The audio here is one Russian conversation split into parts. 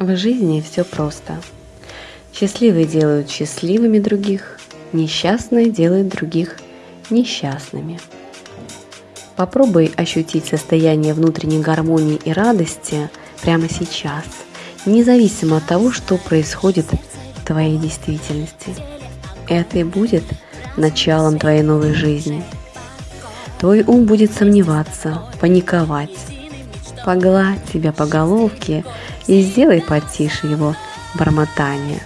В жизни все просто. Счастливые делают счастливыми других, несчастные делают других несчастными. Попробуй ощутить состояние внутренней гармонии и радости прямо сейчас, независимо от того, что происходит в твоей действительности. Это и будет началом твоей новой жизни. Твой ум будет сомневаться, паниковать. Погладь себя по головке и сделай потише его бормотание.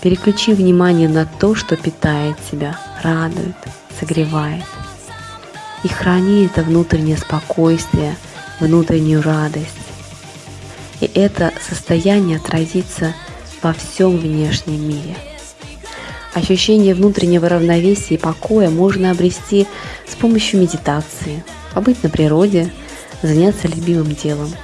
Переключи внимание на то, что питает тебя, радует, согревает. И храни это внутреннее спокойствие, внутреннюю радость. И это состояние отразится во всем внешнем мире. Ощущение внутреннего равновесия и покоя можно обрести с помощью медитации, побыть на природе, заняться любимым делом –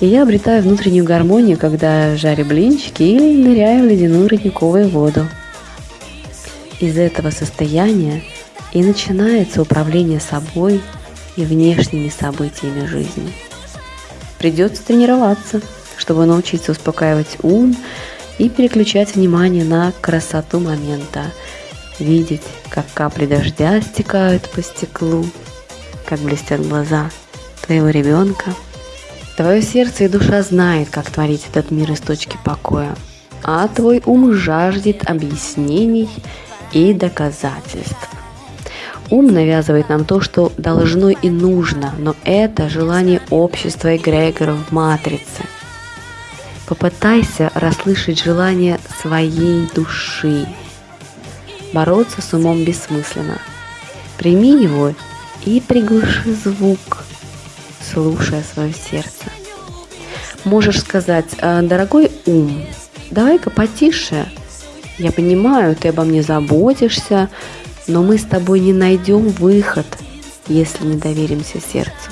и я обретаю внутреннюю гармонию, когда жарю блинчики или ныряю в ледяную родниковую воду. Из этого состояния и начинается управление собой и внешними событиями жизни. Придется тренироваться, чтобы научиться успокаивать ум и переключать внимание на красоту момента, видеть, как капли дождя стекают по стеклу, как блестят глаза твоего ребенка – Твое сердце и душа знает, как творить этот мир из точки покоя, а твой ум жаждет объяснений и доказательств. Ум навязывает нам то, что должно и нужно, но это желание общества эгрегоров в матрице. Попытайся расслышать желание своей души. Бороться с умом бессмысленно. Прими его и приглуши звук – слушая свое сердце. Можешь сказать, «А, дорогой ум, давай-ка потише. Я понимаю, ты обо мне заботишься, но мы с тобой не найдем выход, если не доверимся сердцу.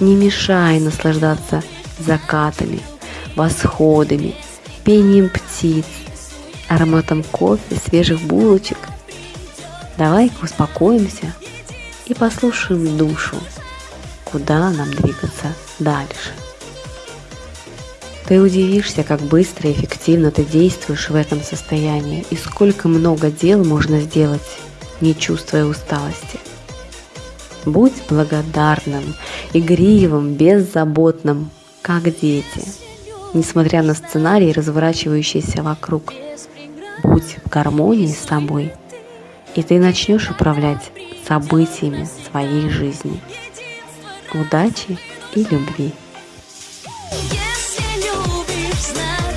Не мешай наслаждаться закатами, восходами, пением птиц, ароматом кофе, свежих булочек. Давай-ка успокоимся и послушаем душу куда нам двигаться дальше. Ты удивишься, как быстро и эффективно ты действуешь в этом состоянии и сколько много дел можно сделать, не чувствуя усталости. Будь благодарным, игривым, беззаботным, как дети, несмотря на сценарий, разворачивающийся вокруг. Будь в гармонии с собой, и ты начнешь управлять событиями своей жизни удачи и любви. Если любишь.